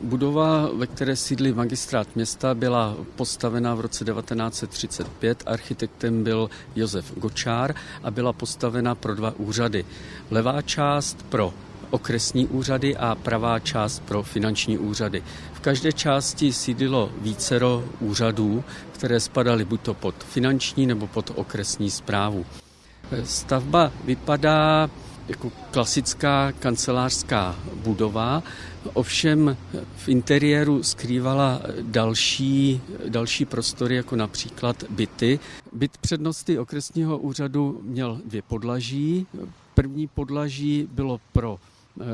Budova, ve které sídlí magistrát města, byla postavena v roce 1935. Architektem byl Josef Gočár a byla postavena pro dva úřady. Levá část pro okresní úřady a pravá část pro finanční úřady. V každé části sídlilo vícero úřadů, které spadaly buď to pod finanční nebo pod okresní zprávu. Stavba vypadá jako klasická kancelářská budova, ovšem v interiéru skrývala další, další prostory, jako například byty. Byt přednosti okresního úřadu měl dvě podlaží. První podlaží bylo pro eh,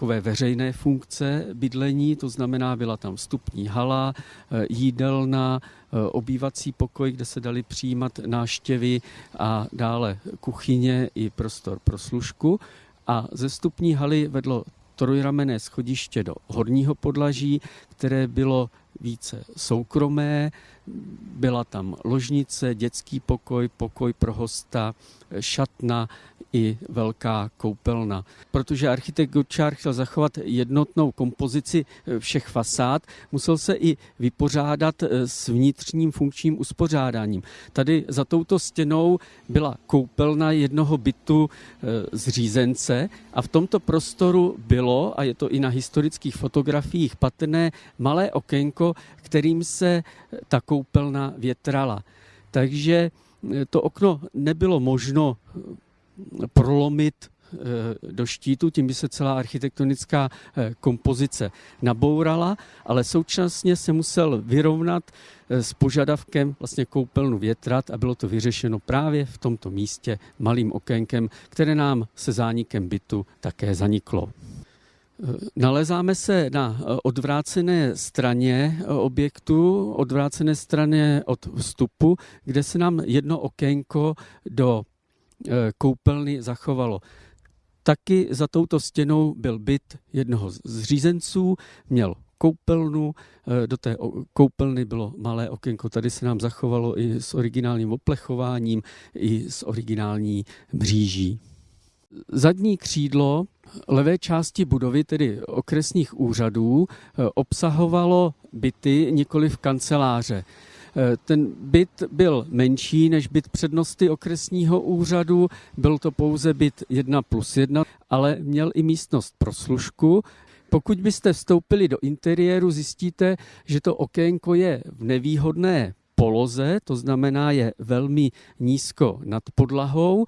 takové veřejné funkce bydlení, to znamená, byla tam vstupní hala, eh, jídelna, eh, obývací pokoj, kde se dali přijímat náštěvy a dále kuchyně i prostor pro služku. A ze vstupní haly vedlo trojramené schodiště do horního podlaží, které bylo více soukromé. Byla tam ložnice, dětský pokoj, pokoj pro hosta, šatna i velká koupelna. Protože architekt Gočár chtěl zachovat jednotnou kompozici všech fasád, musel se i vypořádat s vnitřním funkčním uspořádáním. Tady za touto stěnou byla koupelna jednoho bytu e, zřízence a v tomto prostoru bylo, a je to i na historických fotografiích patrné, malé okénko, kterým se ta koupelna větrala. Takže eh, to okno nebylo možno eh, prolomit eh, do štítu, tím by se celá architektonická kompozice nabourala, ale současně se musel vyrovnat s požadavkem vlastně koupelnu větrat a bylo to vyřešeno právě v tomto místě malým okénkem, které nám se zánikem bytu také zaniklo. Nalezáme se na eh, odvrácené straně eh, objektu, odvrácené straně od vstupu, kde se nám jedno okénko do eh, koupelny zachovalo. Taky za touto stěnou byl byt jednoho z řízenců, měl koupelnu, do té koupelny bylo malé okénko, tady se nám zachovalo i s originálním oplechováním, i s originální mříží. Zadní křídlo levé části budovy, tedy okresních úřadů, eh, obsahovalo byty, nikoli v kanceláře. Eh, ten byt byl menší než byt přednosti okresního úřadu, byl to pouze byt 1 plus 1, ale měl i místnost pro služku. Pokud byste vstoupili do interiéru, zjistíte, že to okénko je v nevýhodné poloze, to znamená je velmi nízko nad podlahou.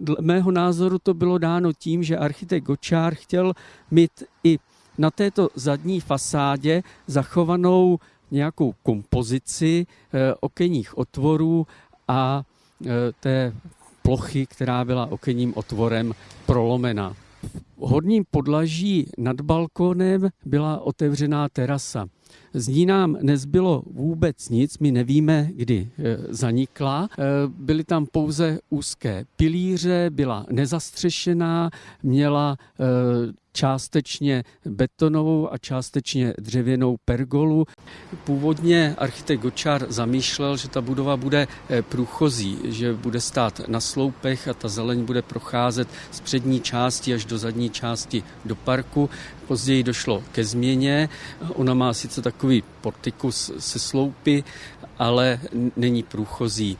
Dle mého názoru to bylo dáno tím, že architekt Gočár chtěl mít i na této zadní fasádě zachovanou nějakou kompozici eh, okenních otvorů a eh, té plochy, která byla okenním otvorem prolomena. V horním podlaží nad balkónem byla otevřená terasa. Z ní nám nezbylo vůbec nic, my nevíme, kdy e, zanikla. E, byly tam pouze úzké pilíře, byla nezastřešená, měla e, částečně betonovou a částečně dřevěnou pergolu. Původně architekt Gočár zamýšlel, že ta budova bude eh, průchozí, že bude stát na sloupech a ta zeleň bude procházet z přední části až do zadní části do parku. Později došlo ke změně. Ona má sice takový portikus se sloupy, ale není průchozí.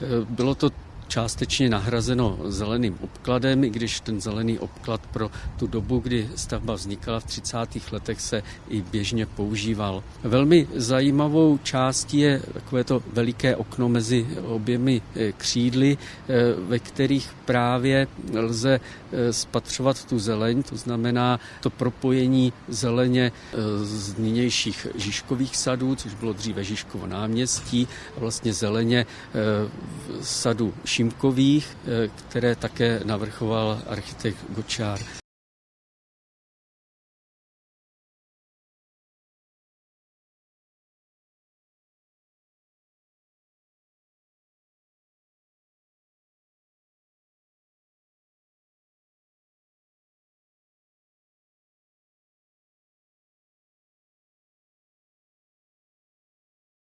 Eh, bylo to částečně nahrazeno zeleným obkladem, i když ten zelený obklad pro tu dobu, kdy stavba vznikala v 30. letech, se i běžně používal. Velmi zajímavou částí je takové to veliké okno mezi oběmi eh, křídly, eh, ve kterých právě lze eh, spatřovat tu zeleň, to znamená to propojení zeleně z nynějších Žižkových sadů, což bylo dříve Žižkovo náměstí, a vlastně zeleně sadu Šimkových, eh, které také navrchoval architekt Gočár.